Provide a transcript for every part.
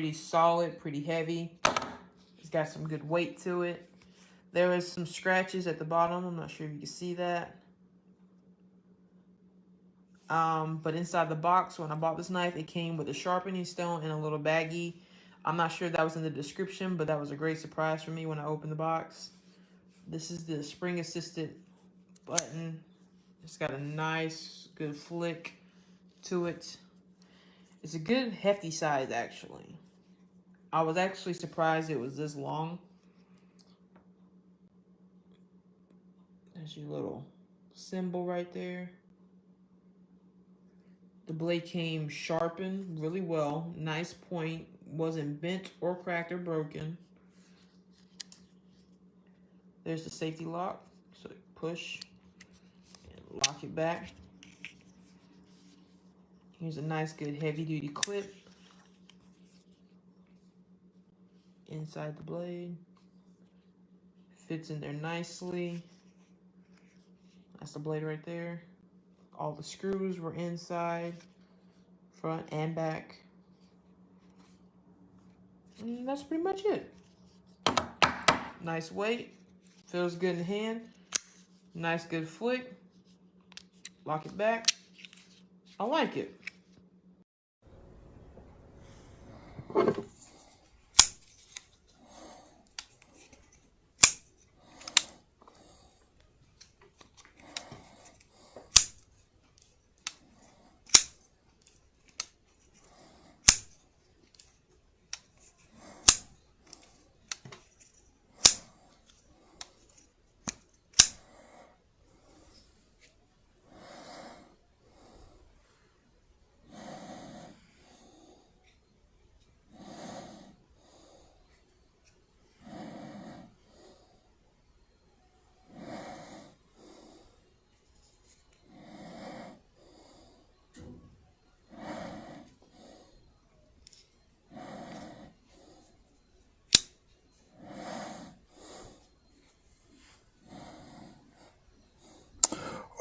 Pretty solid, pretty heavy. It's got some good weight to it. There is some scratches at the bottom. I'm not sure if you can see that. Um, but inside the box, when I bought this knife, it came with a sharpening stone and a little baggie. I'm not sure that was in the description, but that was a great surprise for me when I opened the box. This is the spring assisted button. It's got a nice, good flick to it. It's a good hefty size, actually. I was actually surprised it was this long. There's your little symbol right there. The blade came sharpened really well. Nice point. Wasn't bent or cracked or broken. There's the safety lock. So push and lock it back. Here's a nice good heavy duty clip. Inside the blade. Fits in there nicely. That's the blade right there. All the screws were inside, front and back. And that's pretty much it. Nice weight. Feels good in hand. Nice good flick. Lock it back. I like it.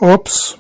Oops